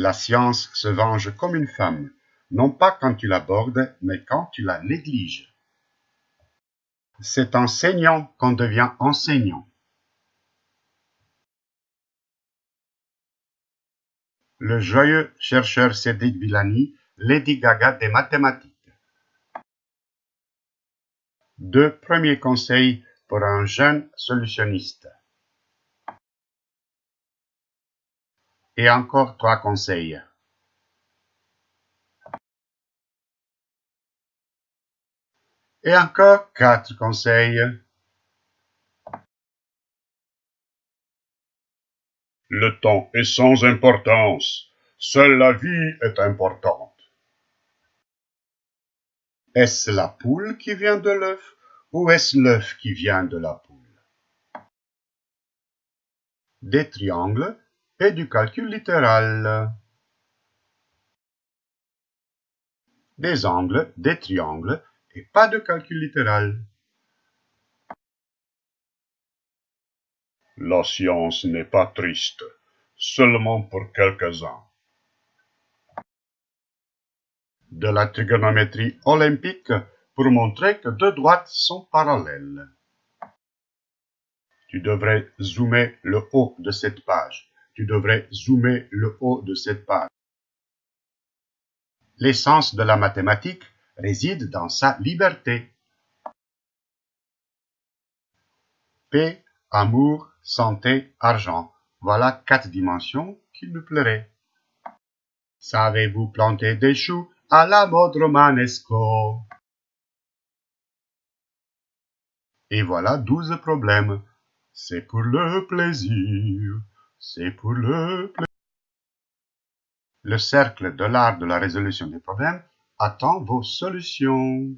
La science se venge comme une femme, non pas quand tu l'abordes, mais quand tu la négliges. C'est en saignant qu'on devient enseignant. Le joyeux chercheur Cédric Villani, Lady Gaga des mathématiques. Deux premiers conseils pour un jeune solutionniste. Et encore trois conseils. Et encore quatre conseils. Le temps est sans importance. Seule la vie est importante. Est-ce la poule qui vient de l'œuf ou est-ce l'œuf qui vient de la poule? Des triangles et du calcul littéral. Des angles, des triangles et pas de calcul littéral. La science n'est pas triste, seulement pour quelques-uns. De la trigonométrie olympique pour montrer que deux droites sont parallèles. Tu devrais zoomer le haut de cette page tu devrais zoomer le haut de cette page. L'essence de la mathématique réside dans sa liberté. Paix, amour, santé, argent. Voilà quatre dimensions qui me plairaient. Savez-vous planter des choux à la mode romanesco Et voilà douze problèmes. C'est pour le plaisir. C'est pour le Le cercle de l'art de la résolution des problèmes attend vos solutions.